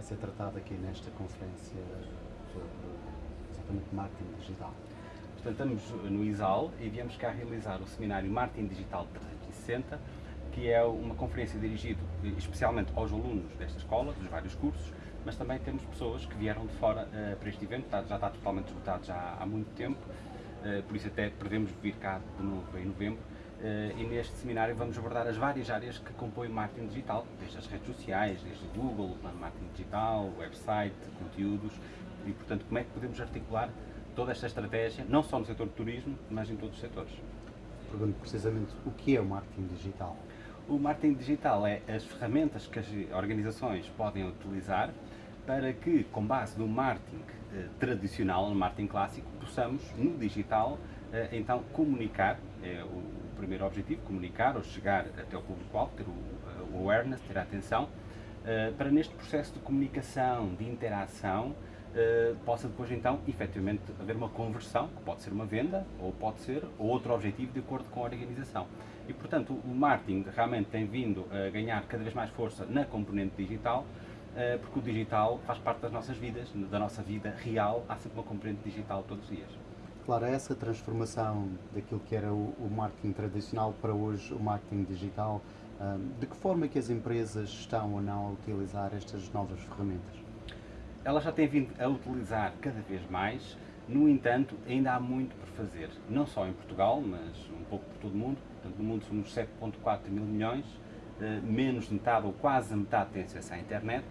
vai ser tratado aqui nesta conferência sobre exatamente marketing digital? Portanto, estamos no ISAL e viemos cá realizar o seminário Marketing Digital 360, que é uma conferência dirigida especialmente aos alunos desta escola, dos vários cursos, mas também temos pessoas que vieram de fora uh, para este evento, já está totalmente esgotado já há muito tempo, uh, por isso até prevemos vir cá de novo em novembro, e neste seminário vamos abordar as várias áreas que compõem o marketing digital, desde as redes sociais, desde o Google, o plano de marketing digital, website, conteúdos, e portanto como é que podemos articular toda esta estratégia, não só no setor do turismo, mas em todos os setores. Pergunto precisamente o que é o marketing digital? O marketing digital é as ferramentas que as organizações podem utilizar para que, com base no marketing eh, tradicional, no marketing clássico, possamos, no digital, eh, então comunicar, é o primeiro objetivo, comunicar ou chegar até o público-alvo, ter o, o awareness, ter a atenção, eh, para neste processo de comunicação, de interação, Uh, possa depois então efetivamente haver uma conversão, que pode ser uma venda ou pode ser outro objetivo de acordo com a organização. E portanto o marketing realmente tem vindo a ganhar cada vez mais força na componente digital, porque o digital faz parte das nossas vidas, da nossa vida real, há sempre uma componente digital todos os dias. Claro, essa transformação daquilo que era o, o marketing tradicional para hoje o marketing digital, de que forma é que as empresas estão ou não a utilizar estas novas ferramentas? ela já tem vindo a utilizar cada vez mais, no entanto, ainda há muito por fazer, não só em Portugal, mas um pouco por todo o mundo. Portanto, no mundo somos 7.4 mil milhões, eh, menos de metade ou quase metade tem acesso à internet,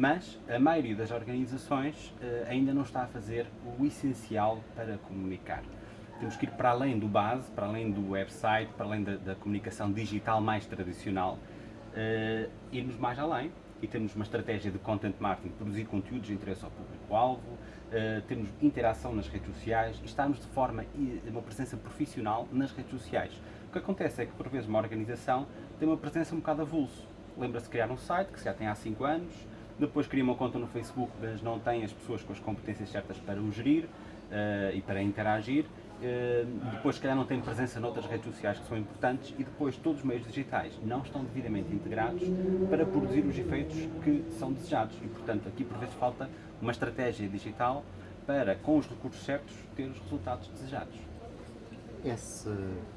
mas a maioria das organizações eh, ainda não está a fazer o essencial para comunicar. Temos que ir para além do base, para além do website, para além da, da comunicação digital mais tradicional, uh, irmos mais além e temos uma estratégia de content marketing, produzir conteúdos de interesse ao público-alvo, uh, temos interação nas redes sociais e estamos de forma, uma presença profissional nas redes sociais. O que acontece é que, por vezes, uma organização tem uma presença um bocado avulso. Lembra-se de criar um site, que já tem há 5 anos, depois cria uma conta no Facebook, mas não tem as pessoas com as competências certas para o gerir uh, e para interagir, eh, depois se calhar não tem presença noutras redes sociais que são importantes. E depois todos os meios digitais não estão devidamente integrados para produzir os efeitos que são desejados. E portanto aqui por vezes falta uma estratégia digital para com os recursos certos ter os resultados desejados. Esse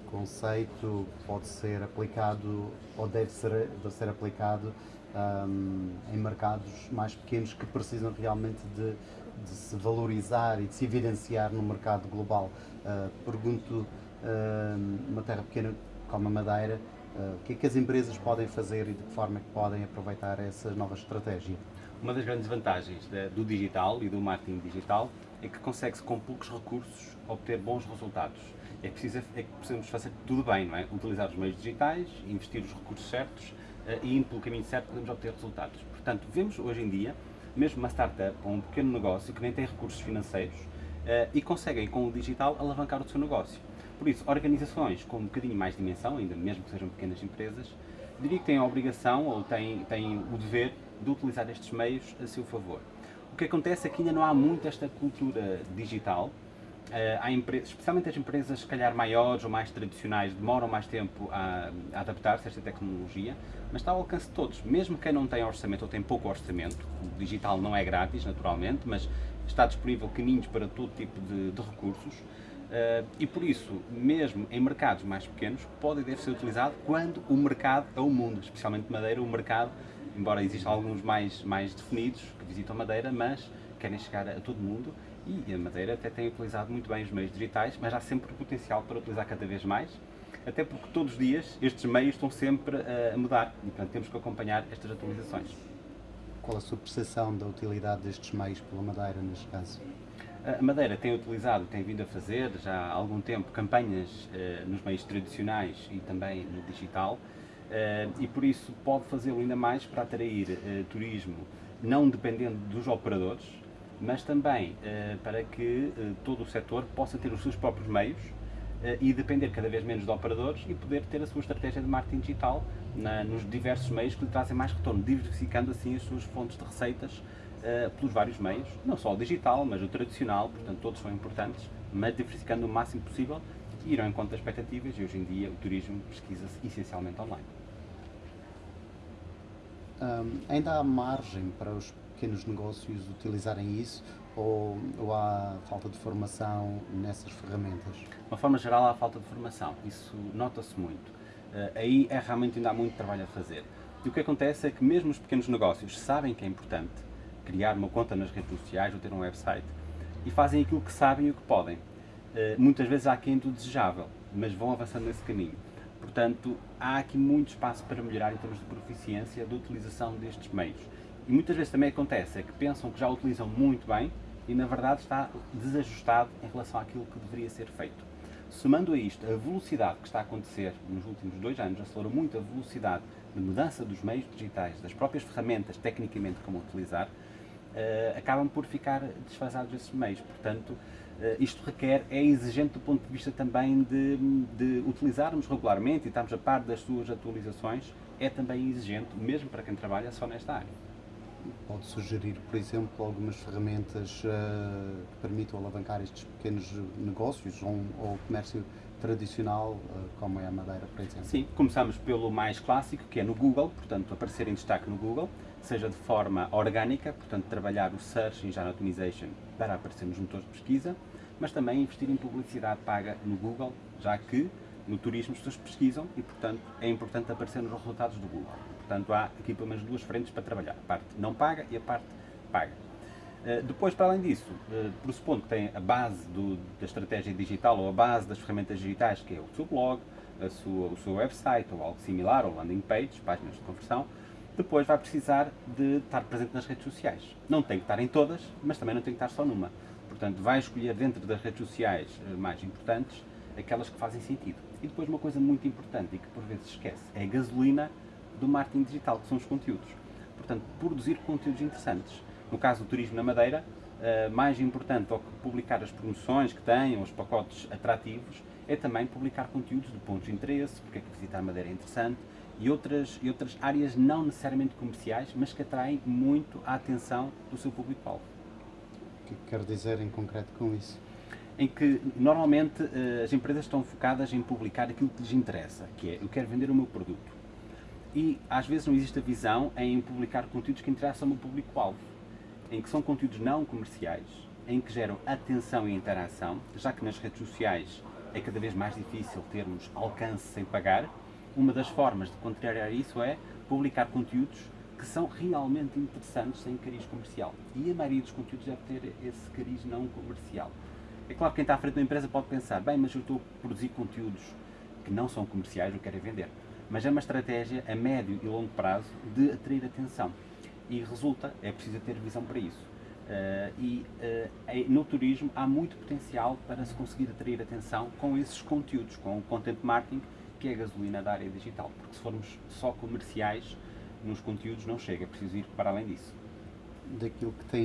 conceito pode ser aplicado ou deve ser, deve ser aplicado um, em mercados mais pequenos que precisam realmente de de se valorizar e de se evidenciar no mercado global. Uh, pergunto, uh, numa terra pequena como a Madeira, uh, o que é que as empresas podem fazer e de que forma é que podem aproveitar essa nova estratégia? Uma das grandes vantagens do digital e do marketing digital é que consegue-se com poucos recursos obter bons resultados. É, preciso, é que precisamos fazer tudo bem, não é? Utilizar os meios digitais, investir os recursos certos e indo pelo caminho certo podemos obter resultados. Portanto, vemos hoje em dia mesmo uma startup ou um pequeno negócio que nem tem recursos financeiros uh, e conseguem com o digital alavancar o seu negócio. Por isso, organizações com um bocadinho mais dimensão, ainda mesmo que sejam pequenas empresas, diria que têm a obrigação ou têm, têm o dever de utilizar estes meios a seu favor. O que acontece é que ainda não há muito esta cultura digital, há empresas, especialmente as empresas se calhar maiores ou mais tradicionais demoram mais tempo a, a adaptar-se a esta tecnologia, mas está ao alcance de todos, mesmo quem não tem orçamento ou tem pouco orçamento, o digital não é grátis naturalmente, mas está disponível caminhos para todo tipo de, de recursos. Uh, e por isso, mesmo em mercados mais pequenos, pode e deve ser utilizado quando o mercado é o mundo, especialmente Madeira, o mercado, embora existam alguns mais, mais definidos que visitam Madeira, mas querem chegar a todo mundo e a Madeira até tem utilizado muito bem os meios digitais, mas há sempre potencial para utilizar cada vez mais, até porque todos os dias estes meios estão sempre a mudar e portanto temos que acompanhar estas atualizações. Qual a sua percepção da utilidade destes meios pela Madeira neste caso? A Madeira tem utilizado, tem vindo a fazer já há algum tempo campanhas uh, nos meios tradicionais e também no digital uh, e por isso pode fazê-lo ainda mais para atrair uh, turismo não dependendo dos operadores, mas também uh, para que uh, todo o setor possa ter os seus próprios meios uh, e depender cada vez menos de operadores e poder ter a sua estratégia de marketing digital na, nos diversos meios que lhe trazem mais retorno, diversificando assim as suas fontes de receitas pelos vários meios, não só o digital, mas o tradicional, portanto todos são importantes, mas diversificando o máximo possível e irão em conta das expectativas e hoje em dia o turismo pesquisa-se essencialmente online. Um, ainda há margem para os pequenos negócios utilizarem isso ou, ou há falta de formação nessas ferramentas? De uma forma geral, há falta de formação. Isso nota-se muito. Uh, aí é realmente ainda há muito trabalho a fazer. E o que acontece é que mesmo os pequenos negócios sabem que é importante criar uma conta nas redes sociais ou ter um website e fazem aquilo que sabem e o que podem. Uh, muitas vezes há quem do desejável, mas vão avançando nesse caminho. Portanto, há aqui muito espaço para melhorar em termos de proficiência da utilização destes meios. E muitas vezes também acontece é que pensam que já utilizam muito bem e na verdade está desajustado em relação àquilo que deveria ser feito. Somando a isto a velocidade que está a acontecer nos últimos dois anos, acelerou muito a velocidade de mudança dos meios digitais, das próprias ferramentas, tecnicamente, como utilizar, uh, acabam por ficar desfasados esses meios. Portanto, uh, isto requer, é exigente do ponto de vista também de, de utilizarmos regularmente e estarmos a par das suas atualizações, é também exigente, mesmo para quem trabalha só nesta área pode sugerir, por exemplo, algumas ferramentas uh, que permitam alavancar estes pequenos negócios ou, ou comércio tradicional, uh, como é a Madeira, por exemplo? Sim, começamos pelo mais clássico, que é no Google, portanto, aparecer em destaque no Google, seja de forma orgânica, portanto, trabalhar o Search Engine Optimization para aparecer nos motores de pesquisa, mas também investir em publicidade paga no Google, já que no turismo as pessoas pesquisam e, portanto, é importante aparecer nos resultados do Google. Portanto, há aqui pelo menos duas frentes para trabalhar, a parte não paga e a parte paga. Uh, depois, para além disso, uh, pressupondo que tem a base do, da estratégia digital ou a base das ferramentas digitais, que é o seu blog, sua, o seu website ou algo similar, ou landing page, páginas de conversão, depois vai precisar de estar presente nas redes sociais. Não tem que estar em todas, mas também não tem que estar só numa. Portanto, vai escolher dentro das redes sociais uh, mais importantes aquelas que fazem sentido. E depois uma coisa muito importante e que por vezes esquece, é a gasolina do marketing digital, que são os conteúdos. Portanto, produzir conteúdos interessantes. No caso do turismo na Madeira, uh, mais importante do que publicar as promoções que têm, os pacotes atrativos, é também publicar conteúdos de pontos de interesse, porque é que visitar a Madeira é interessante, e outras, e outras áreas não necessariamente comerciais, mas que atraem muito a atenção do seu público-alvo. O que quer dizer em concreto com isso? Em que normalmente uh, as empresas estão focadas em publicar aquilo que lhes interessa, que é eu quero vender o meu produto e às vezes não existe a visão em publicar conteúdos que interessam ao público-alvo, em que são conteúdos não comerciais, em que geram atenção e interação, já que nas redes sociais é cada vez mais difícil termos alcance sem pagar. Uma das formas de contrariar isso é publicar conteúdos que são realmente interessantes sem cariz comercial. E a maioria dos conteúdos deve ter esse cariz não comercial. É claro que quem está à frente da empresa pode pensar, bem, mas eu estou a produzir conteúdos que não são comerciais, eu quero é vender mas é uma estratégia a médio e longo prazo de atrair atenção. E resulta, é preciso ter visão para isso. Uh, e uh, no turismo há muito potencial para se conseguir atrair atenção com esses conteúdos, com o content marketing, que é a gasolina da área digital. Porque se formos só comerciais, nos conteúdos não chega, é preciso ir para além disso. Daquilo que tem